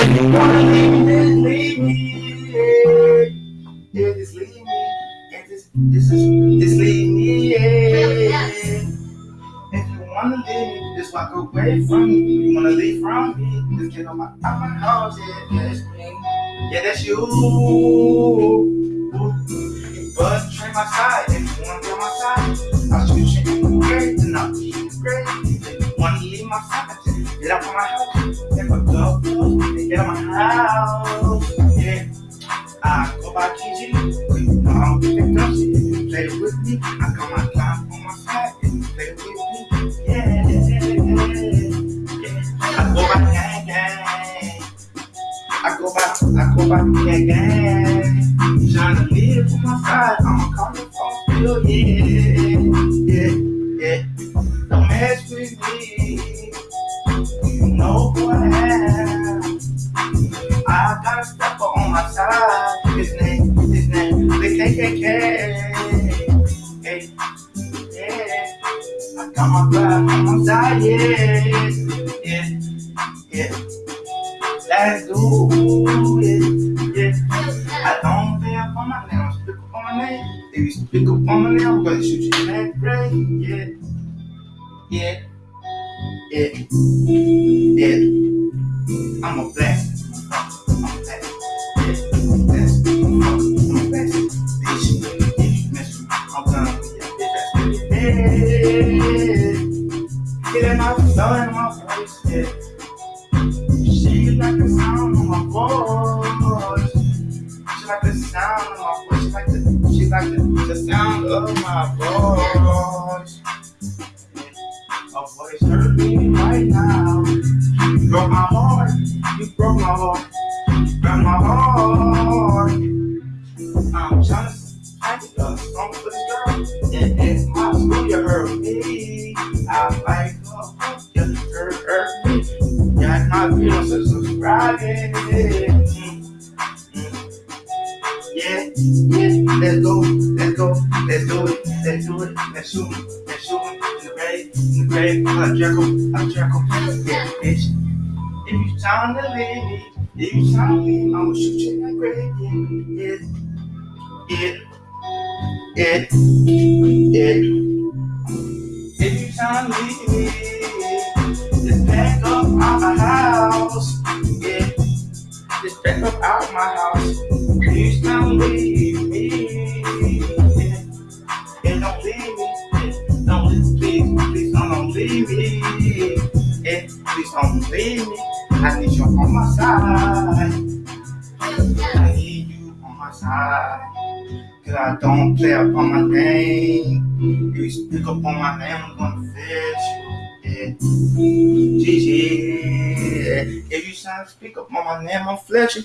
If you wanna leave me, then leave me. Yeah, yeah just leave me. Yeah, just, just, just leave me. Yeah. If you wanna leave me, just walk away from me. If you wanna leave from me, just get on my, out my house. Yeah, that's me. Yeah, that's you. But train my side. If you wanna be on my side, I'll shoot you grave, and I'll keep you great. If you wanna leave my side, get out of my house. House. Yeah, I go by KG. You play with me, I got my time on my side. You play with me, yeah, yeah. I go by gang gang. I go by, I go by gang gang. Trying to live on my side, I'm coming from still, yeah, yeah, yeah. Don't mess with me. Got a on my side. His name, his name, the KKK. Hey, yeah. I got my blood on my side, yeah, yeah, yeah. Let's do it, yeah. I don't pay up on my name, speak up on my name. If you speak up on my name, I'm gonna shoot you in that grave, yeah, yeah, yeah, yeah. I'm a blessing. Get in blood in my like the sound of my voice. Like the sound of my voice. Like the, like the, the sound of my voice. Voice me right now. Broke my heart. You broke my heart. You broke my heart. I'm trying to I like her, me. Yeah, my subscribe. Mm, mm. Yeah, yeah, let's go, let's go, let's do it, let's do it, let's shoot let's shoot in the grave, in the grave, Jericho, I'm Jericho, yeah, bitch. If you trying to leave me, if you trying to leave me, I'ma shoot you in the grave, yeah, yeah, yeah, yeah. If me, just up out my house, yeah, just up out my house. Please don't leave me. Yeah. And don't leave me. Don't please, please don't, don't leave me. Yeah. Please don't leave me. I need you on my side. My side. Cause I don't play up on my name. If you speak up on my name, I'm gonna fetch you. Yeah. GG. If you try to speak up on my name, I'm fletch you.